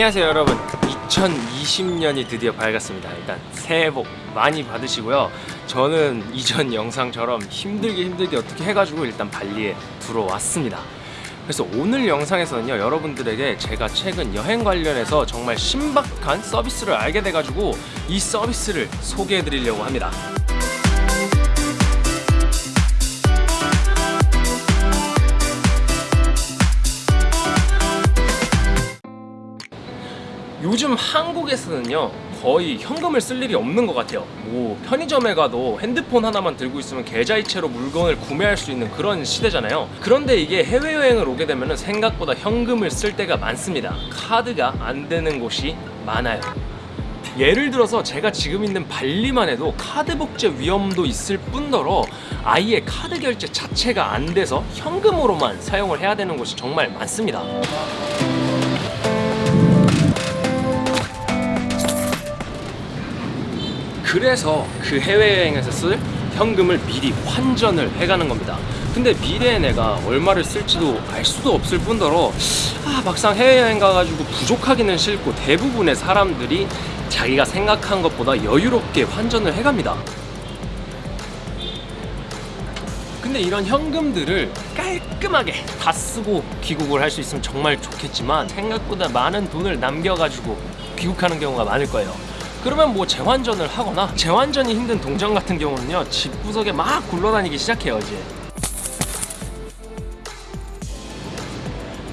안녕하세요 여러분. 2020년이 드디어 밝았습니다. 일단 새해 복 많이 받으시고요. 저는 이전 영상처럼 힘들게 힘들게 어떻게 해가지고 일단 발리에 들어왔습니다. 그래서 오늘 영상에서는요 여러분들에게 제가 최근 여행 관련해서 정말 신박한 서비스를 알게 돼가지고 이 서비스를 소개해 드리려고 합니다 요즘 한국에서는요 거의 현금을 쓸 일이 없는 것 같아요. 뭐 편의점에 가도 핸드폰 하나만 들고 있으면 계좌이체로 물건을 구매할 수 있는 그런 시대잖아요. 그런데 이게 해외여행을 오게 되면 생각보다 현금을 쓸 때가 많습니다. 카드가 안 되는 곳이 많아요. 예를 들어서 제가 지금 있는 발리만 해도 카드 복제 위험도 있을 뿐더러 아예 카드 결제 자체가 안 돼서 현금으로만 사용을 해야 되는 곳이 정말 많습니다 그래서 그 해외여행에서 쓸 현금을 미리 환전을 해가는 겁니다. 근데 미래에 내가 얼마를 쓸지도 알 수도 없을 뿐더러 아 막상 해외여행 가가지고 부족하기는 싫고 대부분의 사람들이 자기가 생각한 것보다 여유롭게 환전을 해갑니다. 근데 이런 현금들을 깔끔하게 다 쓰고 귀국을 할 수 있으면 정말 좋겠지만 생각보다 많은 돈을 남겨가지고 귀국하는 경우가 많을 거예요 그러면 뭐 재환전을 하거나 재환전이 힘든 동전 같은 경우는요 집 구석에 막 굴러다니기 시작해요 이제.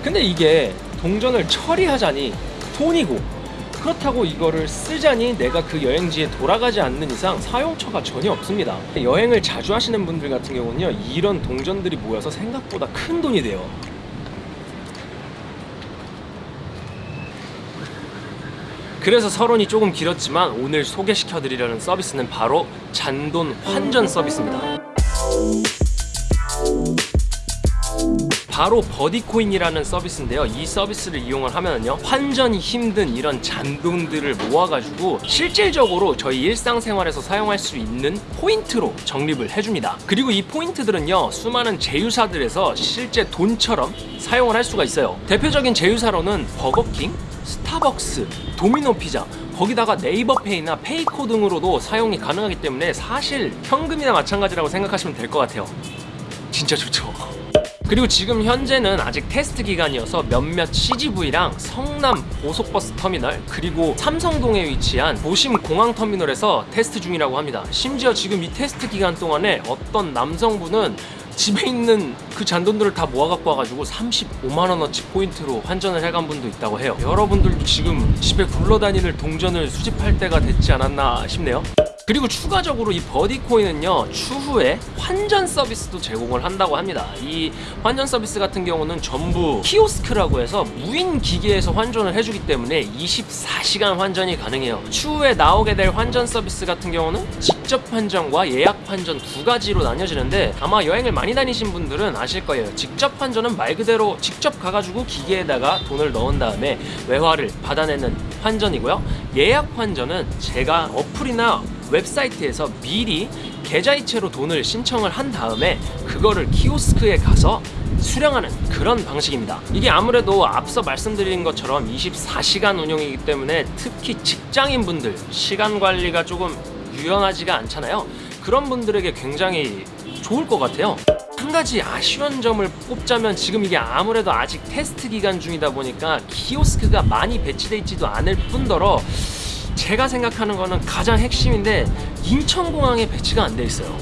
근데 이게 동전을 처리하자니 돈이고 그렇다고 이거를 쓰자니 내가 그 여행지에 돌아가지 않는 이상 사용처가 전혀 없습니다. 여행을 자주 하시는 분들 같은 경우는요 이런 동전들이 모여서 생각보다 큰 돈이 돼요 그래서 서론이 조금 길었지만 오늘 소개시켜 드리려는 서비스는 바로 잔돈 환전 서비스입니다. 바로 버디코인이라는 서비스인데요. 이 서비스를 이용을 하면요 환전이 힘든 이런 잔돈들을 모아가지고 실질적으로 저희 일상생활에서 사용할 수 있는 포인트로 적립을 해줍니다. 그리고 이 포인트들은요 수많은 제휴사들에서 실제 돈처럼 사용을 할 수가 있어요. 대표적인 제휴사로는 버거킹, 스타벅스, 도미노 피자 거기다가 네이버페이나 페이코 등으로도 사용이 가능하기 때문에 사실 현금이나 마찬가지라고 생각하시면 될 것 같아요. 진짜 좋죠. 그리고 지금 현재는 아직 테스트 기간이어서 몇몇 CGV랑 성남 고속버스 터미널 그리고 삼성동에 위치한 도심 공항 터미널에서 테스트 중이라고 합니다. 심지어 지금 이 테스트 기간 동안에 어떤 남성분은 집에 있는 그 잔돈들을 다 모아갖고 와가지고 35만원어치 포인트로 환전을 해간 분도 있다고 해요. 여러분들도 지금 집에 굴러다니는 동전을 수집할 때가 됐지 않았나 싶네요 그리고 추가적으로 이 버디코인은요 추후에 환전 서비스도 제공을 한다고 합니다. 이 환전 서비스 같은 경우는 전부 키오스크라고 해서 무인 기계에서 환전을 해주기 때문에 24시간 환전이 가능해요. 추후에 나오게 될 환전 서비스 같은 경우는 직접 환전과 예약 환전 두 가지로 나뉘어지는데 아마 여행을 많이 다니신 분들은 아실 거예요. 직접 환전은 말 그대로 직접 가가지고 기계에다가 돈을 넣은 다음에 외화를 받아내는 환전이고요. 예약 환전은 제가 어플이나 웹사이트에서 미리 계좌이체로 돈을 신청을 한 다음에 그거를 키오스크에 가서 수령하는 그런 방식입니다. 이게 아무래도 앞서 말씀드린 것처럼 24시간 운영이기 때문에 특히 직장인분들 시간 관리가 조금 유연하지가 않잖아요. 그런 분들에게 굉장히 좋을 것 같아요. 한 가지 아쉬운 점을 꼽자면 지금 이게 아무래도 아직 테스트 기간 중이다 보니까 키오스크가 많이 배치되어 있지도 않을 뿐더러 제가 생각하는 거는 가장 핵심인데 인천공항에 배치가 안 돼 있어요.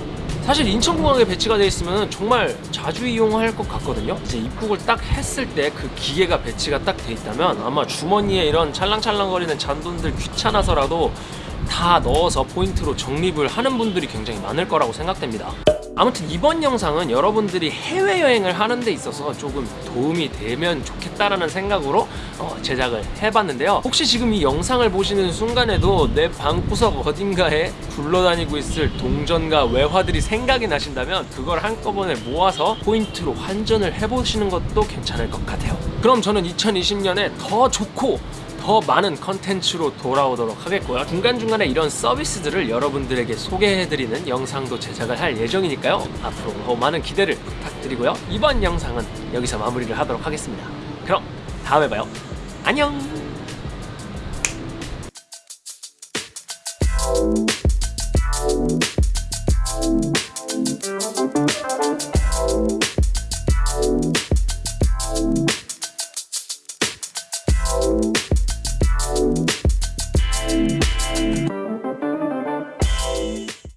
사실 인천공항에 배치가 돼 있으면 정말 자주 이용할 것 같거든요. 이제 입국을 딱 했을 때 그 기계가 배치가 딱 돼 있다면 아마 주머니에 이런 찰랑찰랑거리는 잔돈들 귀찮아서라도 다 넣어서 포인트로 적립을 하는 분들이 굉장히 많을 거라고 생각됩니다 아무튼 이번 영상은 여러분들이 해외여행을 하는 데 있어서 조금 도움이 되면 좋겠다라는 생각으로 어, 제작을 해봤는데요. 혹시 지금 이 영상을 보시는 순간에도 내 방구석 어딘가에 굴러다니고 있을 동전과 외화들이 생각이 나신다면 그걸 한꺼번에 모아서 포인트로 환전을 해보시는 것도 괜찮을 것 같아요. 그럼 저는 2020년에 더 좋고 더 많은 컨텐츠로 돌아오도록 하겠고요. 중간중간에 이런 서비스들을 여러분들에게 소개해드리는 영상도 제작을 할 예정이니까요. 앞으로 더 많은 기대를 부탁드리고요. 이번 영상은 여기서 마무리를 하도록 하겠습니다. 그럼 다음에 봐요. 안녕